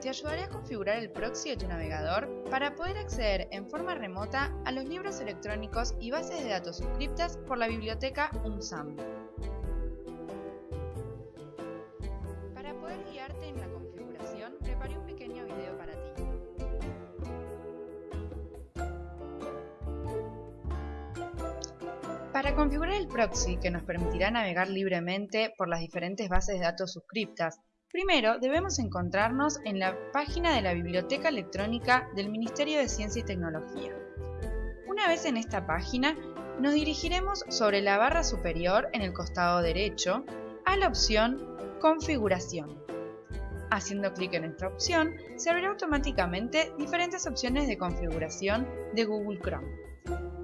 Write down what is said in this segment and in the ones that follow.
te ayudaré a configurar el proxy de tu navegador para poder acceder en forma remota a los libros electrónicos y bases de datos suscriptas por la biblioteca UNSAM. Para poder guiarte en la configuración, preparé un pequeño video para ti. Para configurar el proxy que nos permitirá navegar libremente por las diferentes bases de datos suscriptas, Primero, debemos encontrarnos en la página de la Biblioteca Electrónica del Ministerio de Ciencia y Tecnología. Una vez en esta página, nos dirigiremos sobre la barra superior en el costado derecho a la opción Configuración. Haciendo clic en esta opción, se abrirá automáticamente diferentes opciones de configuración de Google Chrome.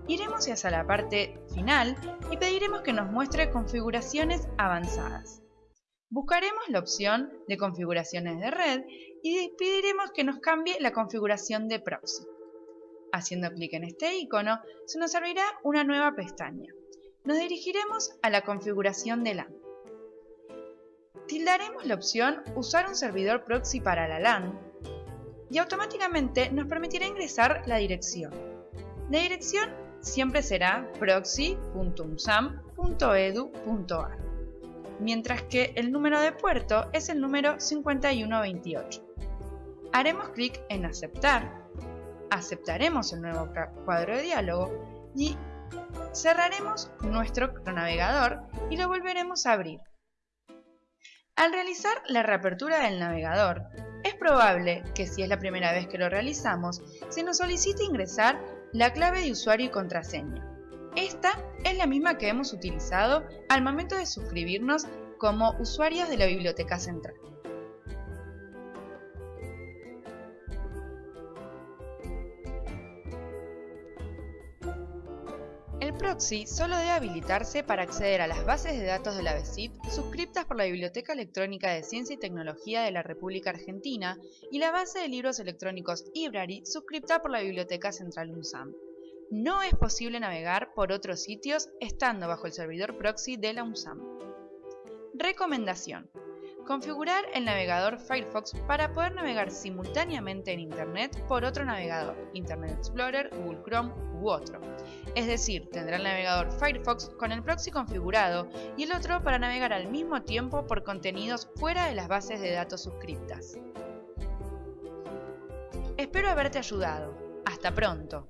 Iremos hacia la parte final y pediremos que nos muestre configuraciones avanzadas. Buscaremos la opción de configuraciones de red y pediremos que nos cambie la configuración de proxy. Haciendo clic en este icono, se nos abrirá una nueva pestaña. Nos dirigiremos a la configuración de LAN. Tildaremos la opción Usar un servidor proxy para la LAN y automáticamente nos permitirá ingresar la dirección. La dirección siempre será proxy.umsam.edu.ar mientras que el número de puerto es el número 5128. Haremos clic en Aceptar, aceptaremos el nuevo cuadro de diálogo y cerraremos nuestro navegador y lo volveremos a abrir. Al realizar la reapertura del navegador, es probable que si es la primera vez que lo realizamos, se nos solicite ingresar la clave de usuario y contraseña. Esta es la misma que hemos utilizado al momento de suscribirnos como usuarios de la Biblioteca Central. El proxy solo debe habilitarse para acceder a las bases de datos de la BESIP suscriptas por la Biblioteca Electrónica de Ciencia y Tecnología de la República Argentina y la base de libros electrónicos Ibrary suscripta por la Biblioteca Central UNSAM. No es posible navegar por otros sitios estando bajo el servidor proxy de la UNSAM. Recomendación. Configurar el navegador Firefox para poder navegar simultáneamente en Internet por otro navegador, Internet Explorer, Google Chrome u otro. Es decir, tendrá el navegador Firefox con el proxy configurado y el otro para navegar al mismo tiempo por contenidos fuera de las bases de datos suscriptas. Espero haberte ayudado. Hasta pronto.